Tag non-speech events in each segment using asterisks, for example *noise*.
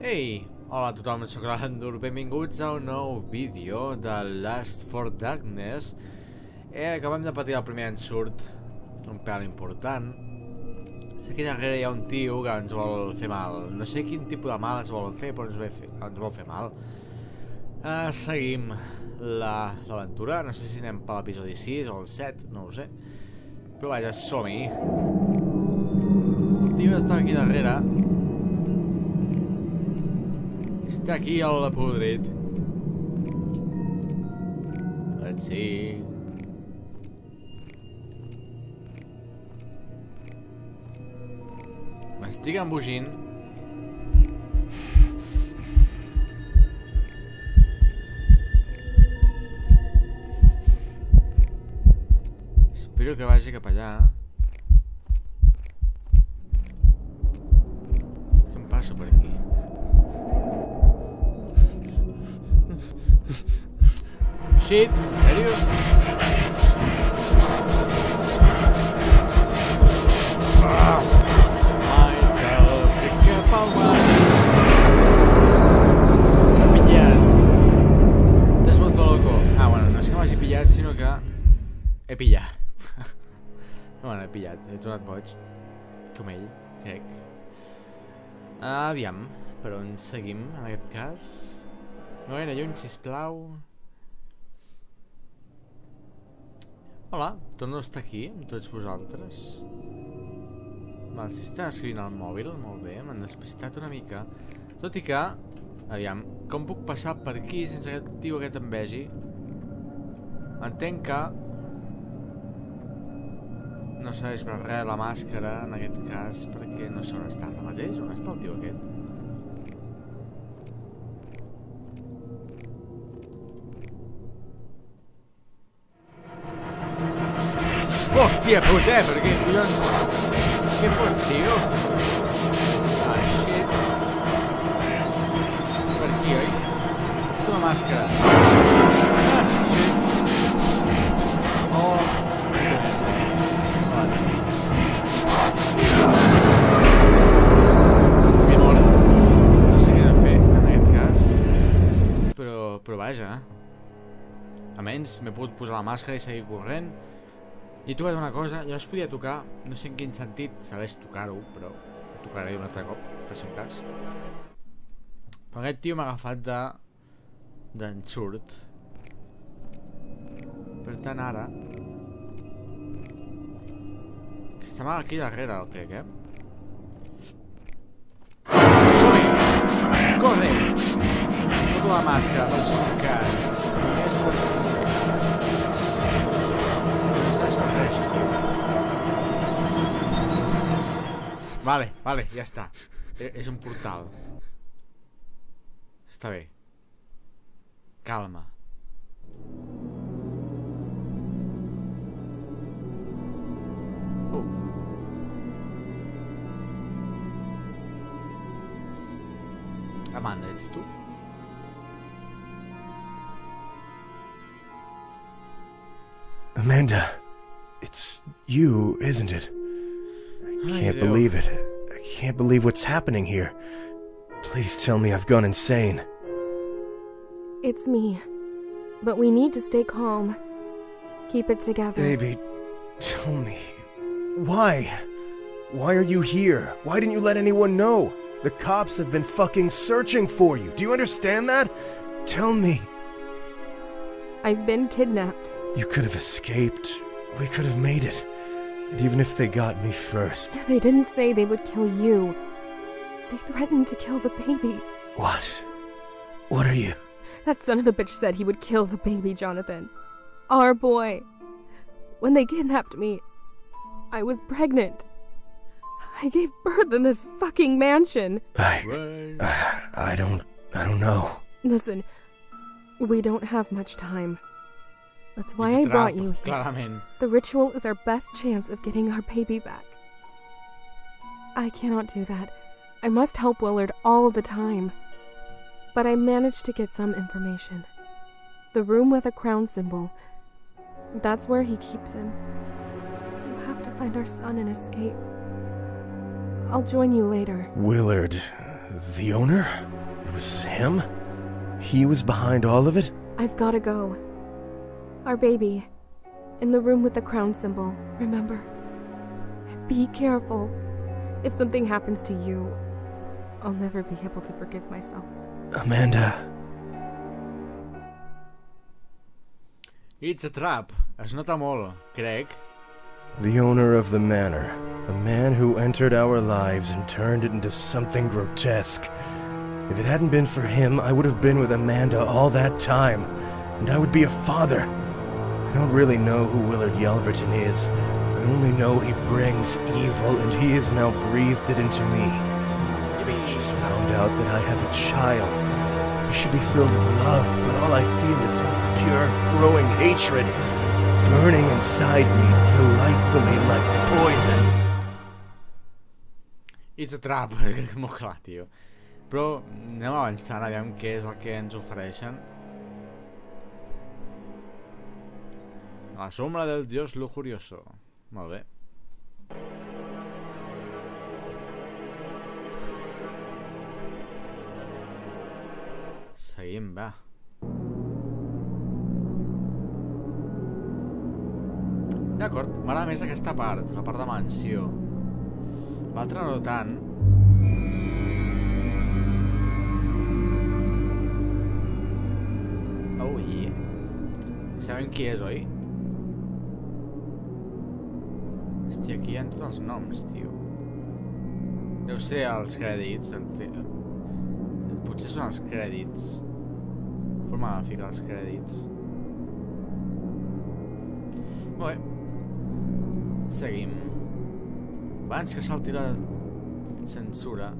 Ei, hola a tothom, sóc l'Andur, benvinguts a un nou vídeo de Last for Darkness. Eh, Acabem de patir el primer ensurt, un pèl important. Aquí darrere hi ha un tio que ens vol fer mal. No sé quin tipus de mal ens vol fer, però ens fer, ens vol fer mal. Uh, Seguim l'aventura, la, no sé si anem per l'episodi 6 o el 7, no ho sé. Però vaja, som-hi. El tio està aquí darrere està aquí el podrit. Let's see. M'estic embogint. Espero que vagi cap allà. M'hagi pillat, sinó que he pillat. *laughs* bueno, he pillat, he tornat boig. Com ell, crec. Aviam, per on seguim, en aquest cas? No gaire lluny, sisplau. Hola, torno a estar aquí amb tots vosaltres. Val, si està escrivint al mòbil, molt bé, m'han despistat una mica. Tot i que, aviam, com puc passar per aquí sense que el tio aquest em vegi? Entenc que no serveix per res la màscara en aquest cas perquè no sé on està ara mateix. On està el tio aquest? Hòstia puta, eh? Per què collons? Què fots, tio? Ah, shit. Per aquí, oi? La màscara. Ah. Oh. Vale. No sé en aquest cas. Però, vaja. Almenys m'he pogut posar la màscara i seguir corrent. I he tocat una cosa, ja es podia tocar, no sé en quin sentit sabés tocar-ho, però ho tocaré un altre cop, per si un cas. Però aquest tio m'ha agafat de... d'ensurt. Per tant, ara... Estem aquí darrere, el crec, eh? Corre! Tota la màscara, per si un cas. Només per si un cas. Vale, vale, ja està. E- És un portal. Està bé. Calma. Uh. Amanda, ets tu? Amanda, it's you, isn't it? I can't Leo. believe it. I can't believe what's happening here. Please tell me I've gone insane. It's me. But we need to stay calm. Keep it together. Baby, tell me. Why? Why are you here? Why didn't you let anyone know? The cops have been fucking searching for you. Do you understand that? Tell me. I've been kidnapped. You could have escaped. We could have made it. And even if they got me first. They didn't say they would kill you. They threatened to kill the baby. What? What are you? That son of a bitch said he would kill the baby, Jonathan. Our boy. When they kidnapped me, I was pregnant. I gave birth in this fucking mansion. I. I, I don't. I don't know. Listen, we don't have much time. That's why Ets I trap, brought you here. clarament. The ritual is our best chance of getting our baby back. I cannot do that. I must help Willard all the time. But I managed to get some information. The room with a crown symbol. That's where he keeps him. You have to find our son and escape. I'll join you later. Willard. The owner? It was him? He was behind all of it? I've gotta go. Our baby. In the room with the crown symbol, remember? Be careful. If something happens to you, I'll never be able to forgive myself. Amanda. It's a trap. It's not a molt, Craig. The owner of the manor. A man who entered our lives and turned it into something grotesque. If it hadn't been for him, I would have been with Amanda all that time. And I would be a father. I don't really know who Willard Yelverton is. I only know he brings evil, and he has now breathed it into me. Maybe I just found out that I have a child. I should be filled with love, but all I feel is pure, growing hatred, burning inside me delightfully like poison. It's a trap, molt clar, tio. Però anem avançant, aviam què és el La sombra del dios lujurioso. Molt bé. Seguim, va. D'acord, m'agrada més aquesta part, la part de mansió. L'altra no tant. Oh, yeah. Sabem qui és, oi? Hòstia, aquí hi ha tots els noms, tio. Deu ser els crèdits, Potser són els crèdits. Forma de ficar els crèdits. Molt bé. Seguim. Abans que salti la censura.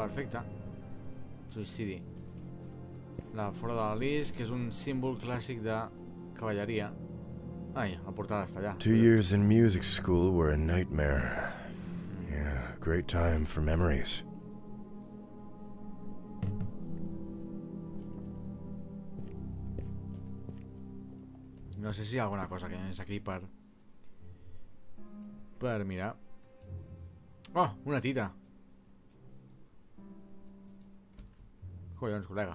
Perfecte. Suïcidi. La fora de la lis, que és un símbol clàssic de cavalleria. Ai, la portada està allà. Two years in music school were a nightmare. Yeah, great time for memories. No sé si hi ha alguna cosa que és aquí per... Per mirar. Oh, una tita. Collons, col·lega.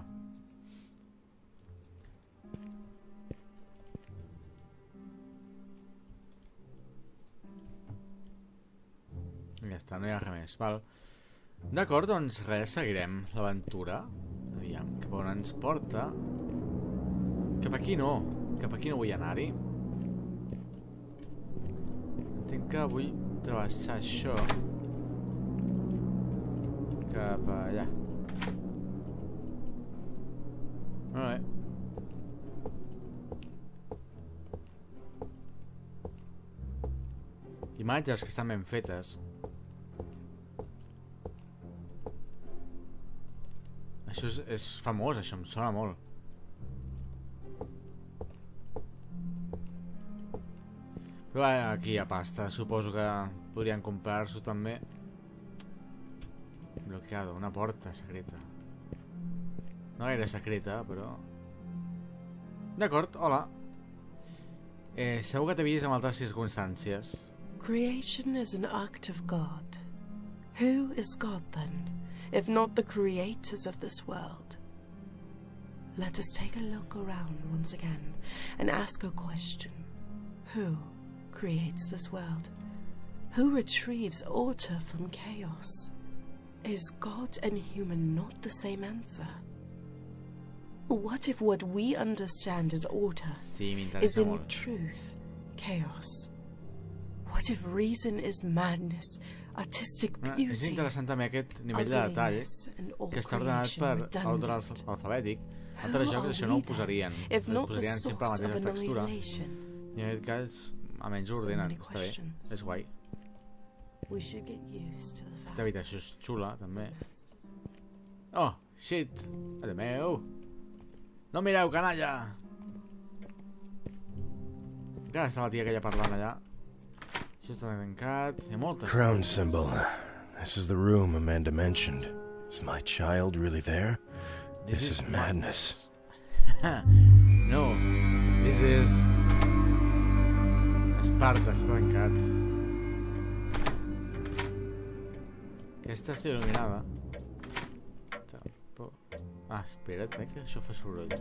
Ja està, no hi ha res més, val. D'acord, doncs res, seguirem l'aventura. Aviam, cap on ens porta. Cap aquí no. Cap aquí no vull anar-hi. Entenc que vull travessar això. Cap allà. Imatges que estan ben fetes. Això és, és famós, això em sona molt. Però va, aquí hi ha pasta, suposo que podrien comprar-s'ho també. Bloqueado, una porta secreta. No gaire secreta, però... D'acord, hola. Eh, segur que t'he vist en altres circumstàncies. Creation is an act of God. Who is God then, if not the creators of this world? Let us take a look around once again and ask a question. Who creates this world? Who retrieves order from chaos? Is God and human not the same answer? What if what we understand as order is in truth chaos? What if reason is madness, artistic és beauty, interessant també aquest nivell de detall all que està ordenat per ordre alfabètic. Who Altres jocs això no ho posarien. Not the Posarien sempre la mateixa textura. I en aquest cas, almenys ho ordenen. Està bé. És guai. Aquesta habitació és xula, també. Oh, shit! Mare meu! No mireu, canalla! Encara està la tia aquella parlant allà. Això està tancat. Hi ha moltes Crown symbol. This is the room Amanda mentioned. Is my child really there? This, is, madness. *laughs* no, this is... Esparta està tancat. Aquesta està il·luminada. Tampoc... Ah, espera't, eh, que això fa soroll.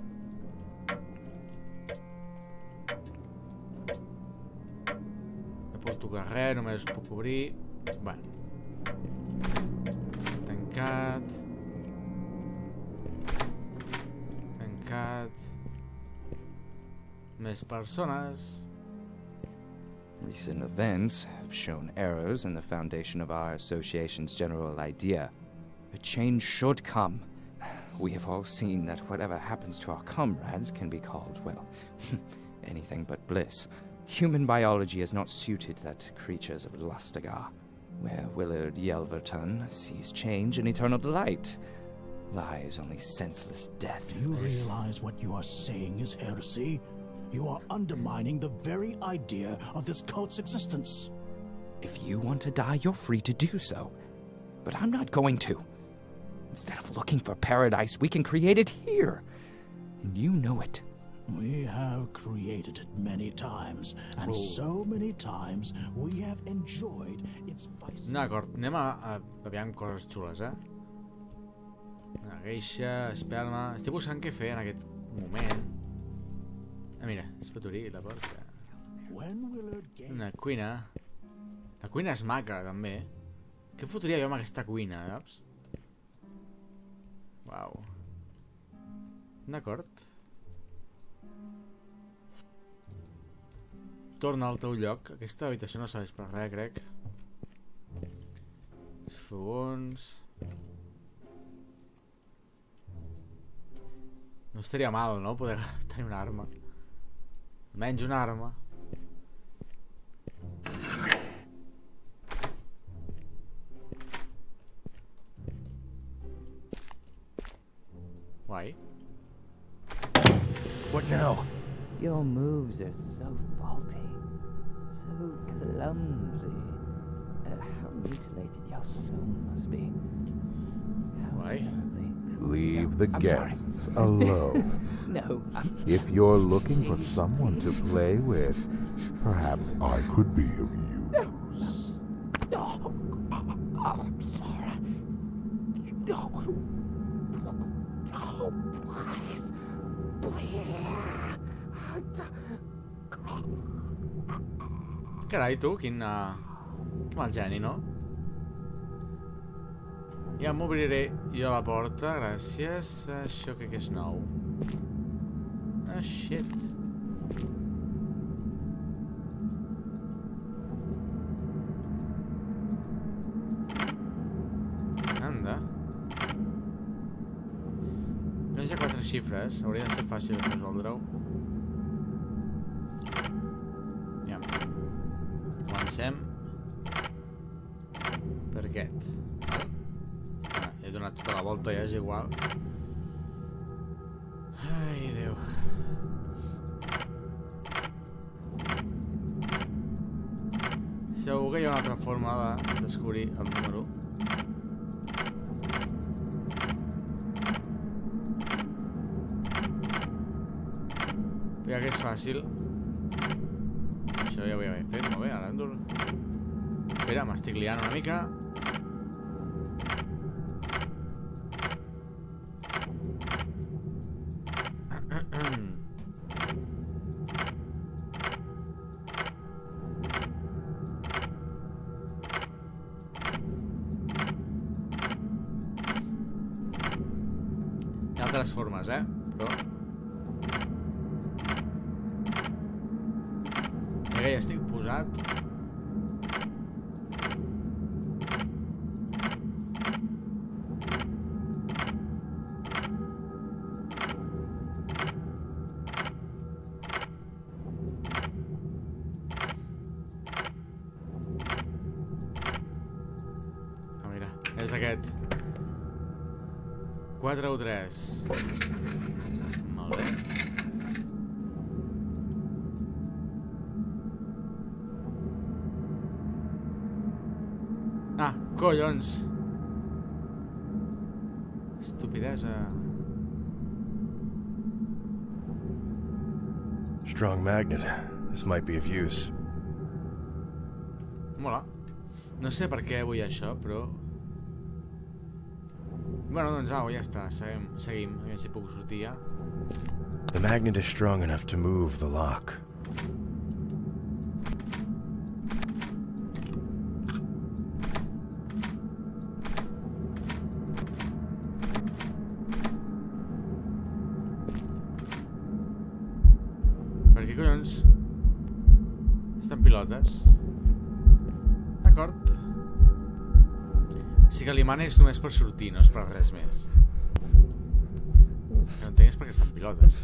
Tocar res, només puc obrir... Bueno. Tancat... Tancat... Més persones... Recent events have shown errors in the foundation of our association's general idea. A change should come. We have all seen that whatever happens to our comrades can be called, well, *laughs* anything but bliss. Human biology is not suited that creatures of Lustagar. Where Willard Yelverton sees change and eternal delight, lies only senseless death. Do you realize what you are saying is heresy? You are undermining the very idea of this cult's existence. If you want to die, you're free to do so. But I'm not going to. Instead of looking for paradise, we can create it here. And you know it. We have created it many times, and so many times we have enjoyed its vices. D'acord, anem a, a, a veure coses xules, eh? Una geixa, esperma... Estic buscant què fer en aquest moment. Ah, mira, es pot obrir la porta. Una cuina. La cuina és maca, també. Què fotria jo amb aquesta cuina, saps? Uau. D'acord. Torna al teu lloc. Aquesta habitació no serveix per res, crec. Els fogons... No estaria mal, no? Poder *laughs* tenir una arma. Almenys una arma. Guai. What now? Your moves are so faulty, so clumsy. Uh, how mutilated your soul must be. How Why? terribly- Leave the I'm sorry. guests alone. *laughs* No, I'm if you're looking for someone to play with, perhaps I could be of use. Oh, I'm sorry. No. Oh, please. Please. Carai, tu, quin... Uh... Que mal geni, no? Ja m'obriré jo la porta, gràcies. Això crec que és nou. Ah, shit. Anda. Només hi quatre xifres. Hauria de ser fàcil resoldre-ho. Comencem per aquest. Ah, he donat tota la volta, ja és igual. Ai, Déu. Segur que hi ha una altra forma de descobrir el número. Ja que és fàcil. Això ja ho havia fet, molt bé, dur... Espera, m'estic liant una mica. *clears throat* Hi ha altres formes, eh? 4 o 3. Molt bé. Ah, collons! Estupidesa. Strong magnet. This might be of use. Mola. No sé per què vull això, però... Bueno, doncs au, ja està. Seguim, seguim. A veure si puc sortir ja. The magnet is strong enough to move the lock. Per què collons? Estan pilotes? Que l'imant és només per sortir, no és per res més. No entenc és per què estan pilotes.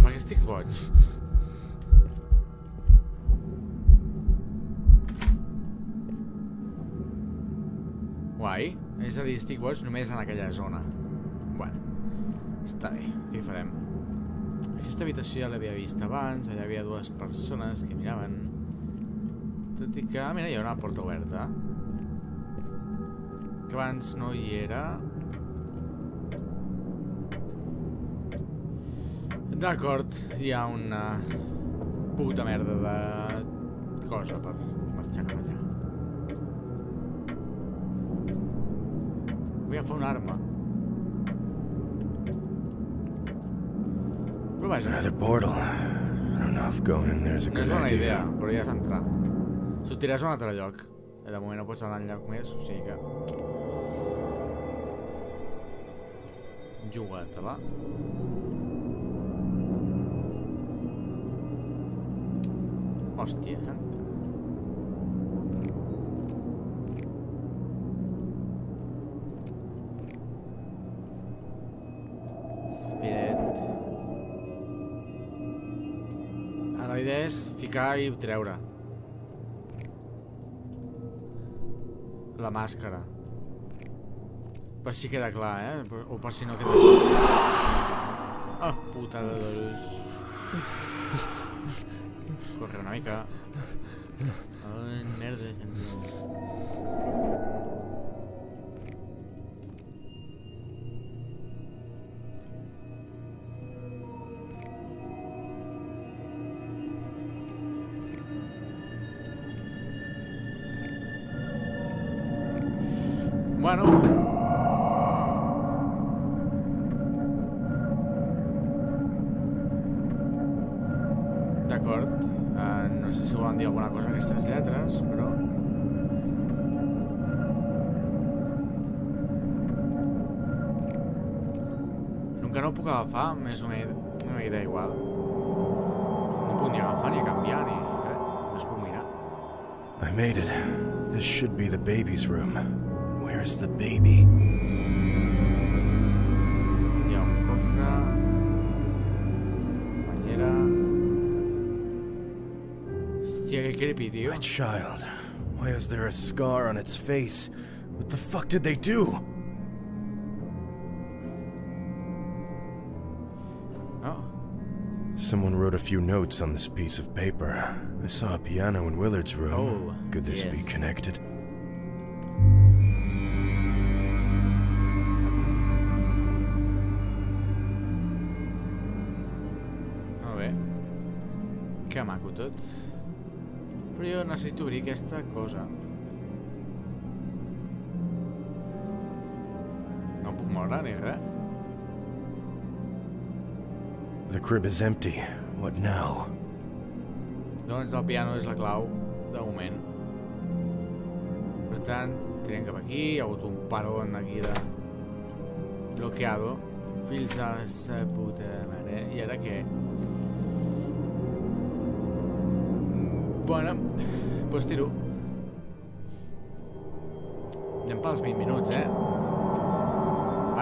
Per què estic boig? Guai. És a dir, estic boig només en aquella zona. Bueno, està bé. Què hi farem? Aquesta habitació ja l'havia vist abans, allà hi havia dues persones que miraven. Tot i que... Mira, hi ha una porta oberta. Que abans no hi era. D'acord, hi ha una puta merda de cosa per marxar cap allà. Vull agafar una arma. Però vaja, Another portal. I don't know if going in there's a no good és bona idea, idea. però ja és entrar. Sortiràs a un altre lloc. De moment no pots anar enlloc més, o sigui que... Jugat-la. Hòstia santa. Spirit. La idea és ficar i treure. La màscara. Per si queda clar, eh? O per si no queda clar. Ah, puta de dolors. Corre una mica. Ai, merda, senyor. Bueno. D'acord. Uh, no sé si volen dir alguna cosa aquestes lletres, però... Que no puc agafar, més menys una idea igual. No puc ni agafar, ni canviar, ni res. No es puc mirar. I made it. This should be the baby's room. Where's the baby? Hi ha un Hòstia, que creepy, tio. My child. Why is there a scar on its face? What the fuck did they do? Oh, Someone wrote a few notes on this piece of paper. I saw a piano in Willard's room. Oh, Could this be connected? Bé. Que maco tot. Però jo necessito obrir aquesta cosa. No puc moure ni res. The crib is empty. What now? Doncs el piano és la clau, de moment. Per tant, tirem cap aquí, hi ha hagut un paron aquí de... Bloqueado. Fills de sa puta mare. I ara què? Bueno, doncs tiro. Anem pels 20 minuts, eh?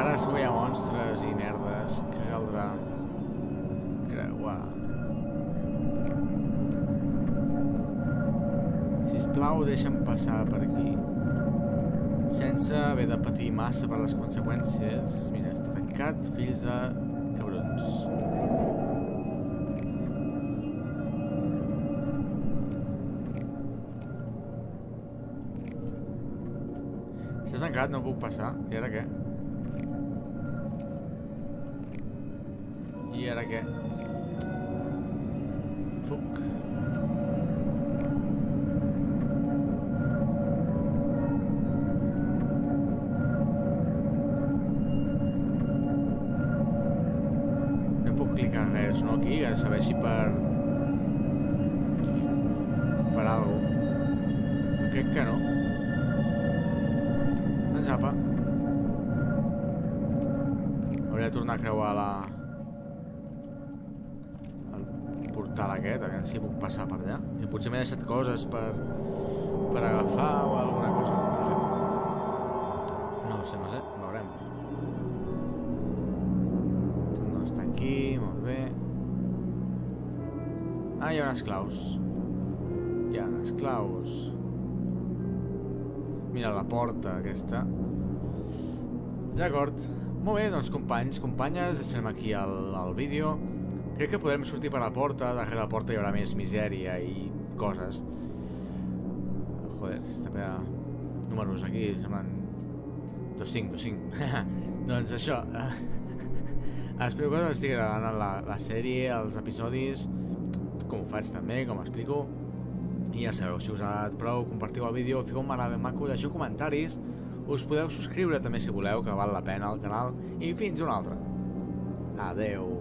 Ara segur hi ha monstres i merdes que caldrà creuar. sisplau, deixa'm passar per aquí. Sense haver de patir massa per les conseqüències. Mira, està tancat, fills de cabrons. Tancat, no puc passar. I ara què? I ara què? Fuc. No puc clicar res, no? Aquí, a saber si per... Per algo. Crec que no. Doncs apa. Hauria de tornar a creuar la... el portal aquest, a veure si puc passar per allà. I potser m'he deixat coses per... per agafar o alguna cosa. No sé. No ho sé. Veurem. No està aquí, molt bé. Ah, hi ha unes claus. Hi ha unes claus. Mira la porta aquesta. D'acord. Molt bé, doncs companys, companyes, deixem aquí el, el vídeo. Crec que podrem sortir per la porta, darrere la porta hi haurà més misèria i coses. Joder, està per números aquí, semblen... 2-5, 2-5. *laughs* doncs això. *laughs* Espero que us estigui agradant la, la sèrie, els episodis, com ho faig també, com explico. I ja sabeu, si us ha agradat prou, compartiu el vídeo, fiqueu un m'agrada maco, deixeu comentaris, us podeu subscriure també si voleu, que val la pena al canal, i fins una altra. Adeu.